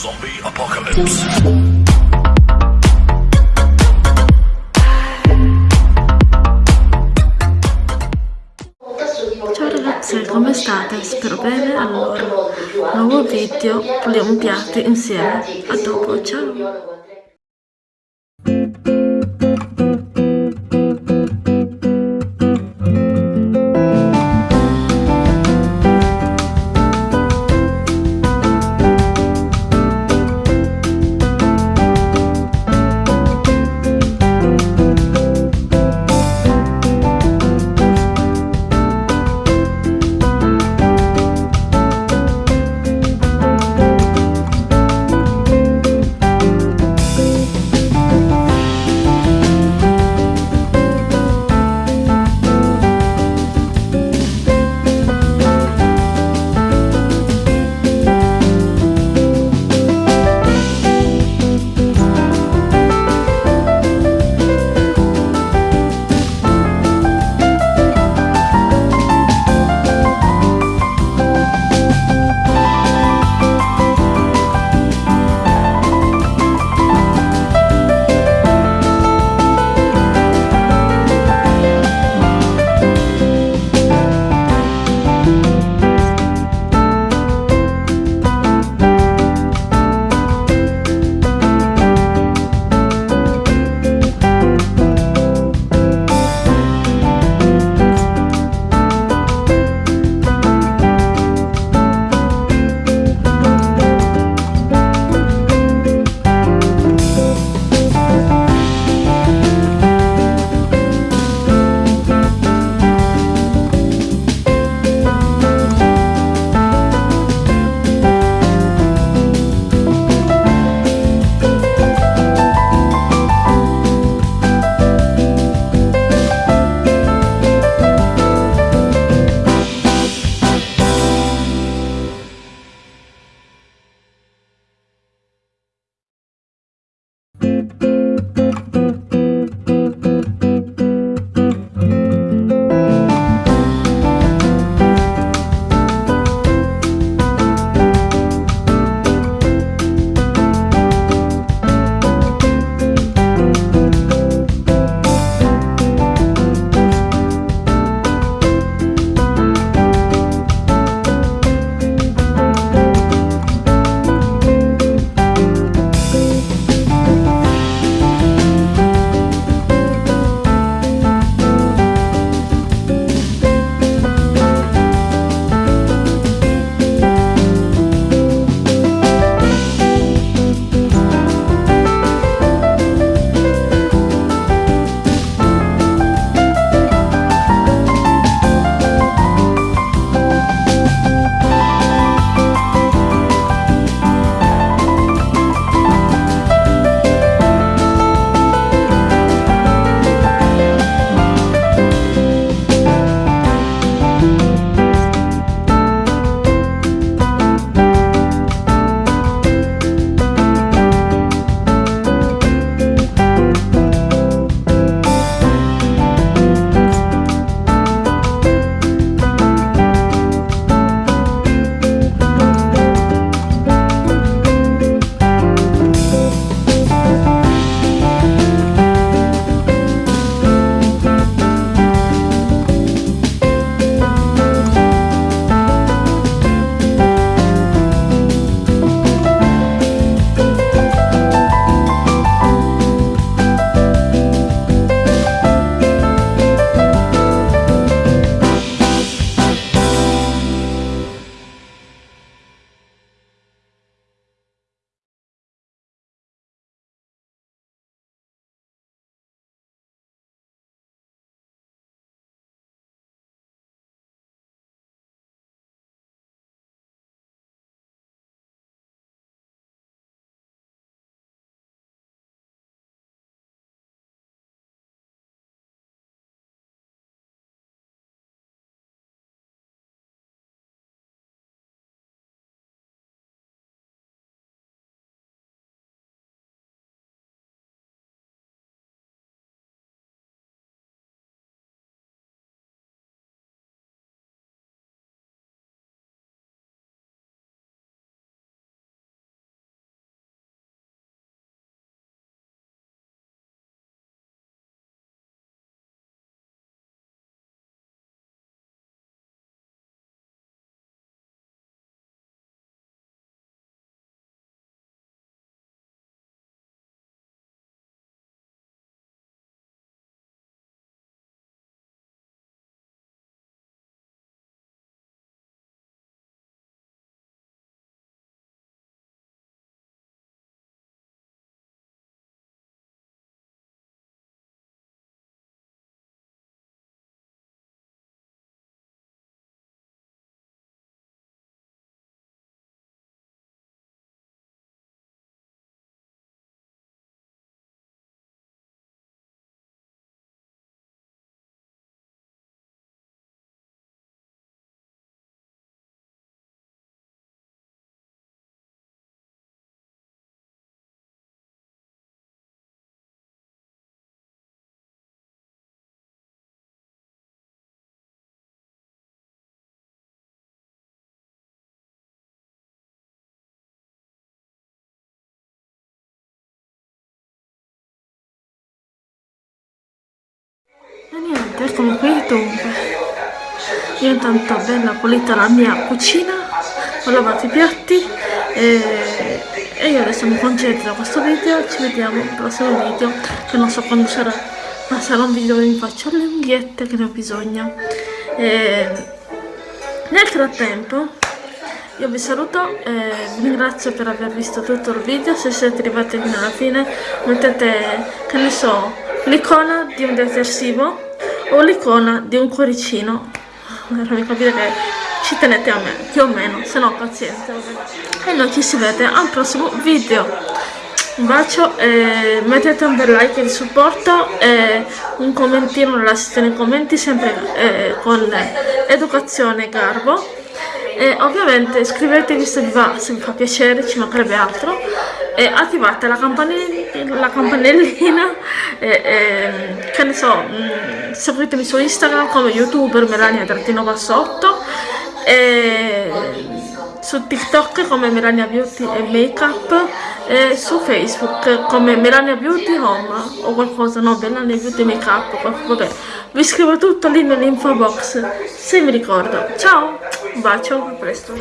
Zombie Apocalypse. Come state? Spero bene. Allora, nuovo video, puliamo piatti insieme. A dopo, ciao! Eccomi qui dunque io intanto ho bella pulita la mia cucina ho lavato i piatti e, e io adesso mi concentro da questo video ci vediamo al prossimo video che non so quando sarà ma sarà un video dove mi faccio le unghiette che ne ho bisogno. E, nel frattempo io vi saluto e vi ringrazio per aver visto tutto il video. Se siete arrivati fino alla fine mettete che ne so l'icona di un detersivo o l'icona di un cuoricino. Per farmi capire che ci tenete a me più o meno se no pazienza e noi ci si vede al prossimo video. Un bacio e mettete un bel like di supporto e un commentino nella sezione commenti sempre eh, con educazione e garbo. E ovviamente iscrivetevi se vi, va, se vi fa piacere, ci mancherebbe altro. E attivate la, campanellina, la campanellina e, e, che ne so, mm, seguitemi su Instagram come youtuber Melania Trattino Bassotto e su TikTok come Melania Beauty e Makeup e su Facebook come Melania Beauty Home o qualcosa, no, Melania Beauty Makeup, vabbè, vi scrivo tutto lì nell'info box se mi ricordo. Ciao, un bacio, a presto.